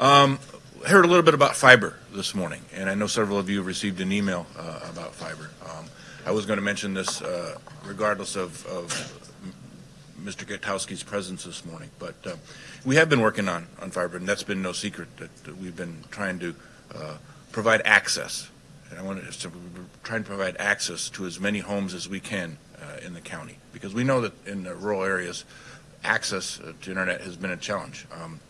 Um, heard a little bit about fiber this morning, and I know several of you received an email uh, about fiber. Um, I was going to mention this uh, regardless of, of Mr. Gutowski's presence this morning, but uh, we have been working on, on fiber, and that's been no secret that, we've been trying to uh, provide access. And I want to try and provide access to as many homes as we can uh, in the county, because we know that in the rural areas, access to internet has been a challenge. Um,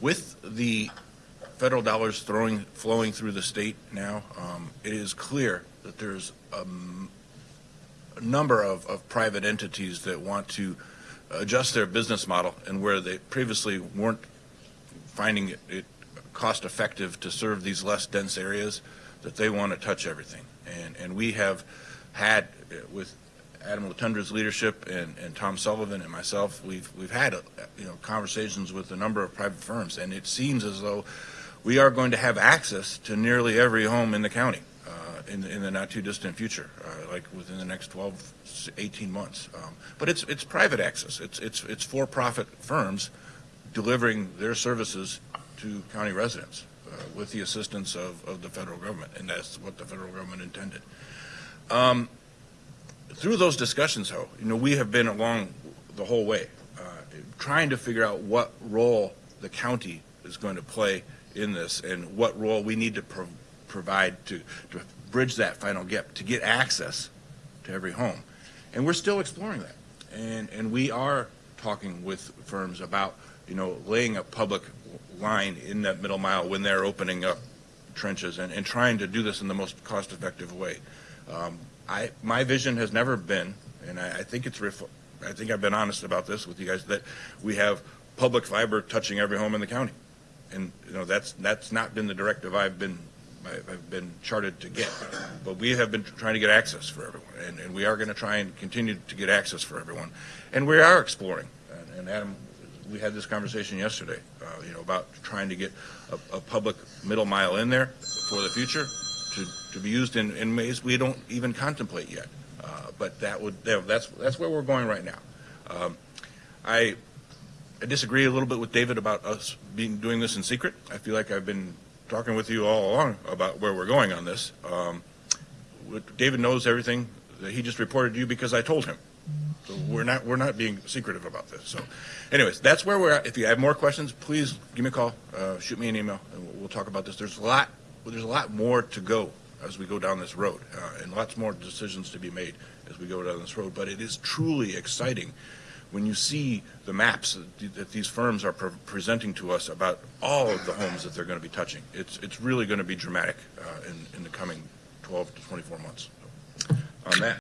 with the federal dollars throwing, flowing through the state now, um, it is clear that there's um, a number of, of private entities that want to adjust their business model and where they previously weren't finding it, it cost effective to serve these less dense areas, that they want to touch everything. And, and we have had, uh, with Adam Latundra's leadership and, and Tom Sullivan and myself, we've we've had uh, you know conversations with a number of private firms, and it seems as though we are going to have access to nearly every home in the county uh, in, the, in the not too distant future, uh, like within the next 12, 18 months. Um, but it's it's private access. It's it's it's for-profit firms delivering their services to county residents uh, with the assistance of, of the federal government, and that's what the federal government intended. Um, through those discussions, though, you know, we have been along the whole way, uh, trying to figure out what role the county is going to play in this and what role we need to pro provide to, to bridge that final gap, to get access to every home. And we're still exploring that. And, and we are talking with firms about, you know, laying a public line in that middle mile when they're opening up trenches and, and trying to do this in the most cost-effective way. Um, I, my vision has never been, and I, I think it's, I think I've been honest about this with you guys, that we have public fiber touching every home in the county. And, you know, that's, that's not been the directive I've been, I've been charted to get. But we have been trying to get access for everyone, and, and we are going to try and continue to get access for everyone. And we are exploring, and, and Adam, we had this conversation yesterday, uh, you know, about trying to get a, a public middle mile in there for the future to, to be used in, in ways we don't even contemplate yet. Uh, but that would that's that's where we're going right now. Um, I, I disagree a little bit with David about us being doing this in secret. I feel like I've been talking with you all along about where we're going on this. Um, David knows everything that he just reported to you because I told him. So we're not we're not being secretive about this. So, anyways, that's where we're at. If you have more questions, please give me a call, uh, shoot me an email, and we'll, we'll talk about this. There's a lot well, there's a lot more to go as we go down this road, uh, and lots more decisions to be made as we go down this road. But it is truly exciting when you see the maps that, these firms are pre presenting to us about all of the homes that they're going to be touching. It's it's really going to be dramatic uh, in in the coming 12 to 24 months. On that.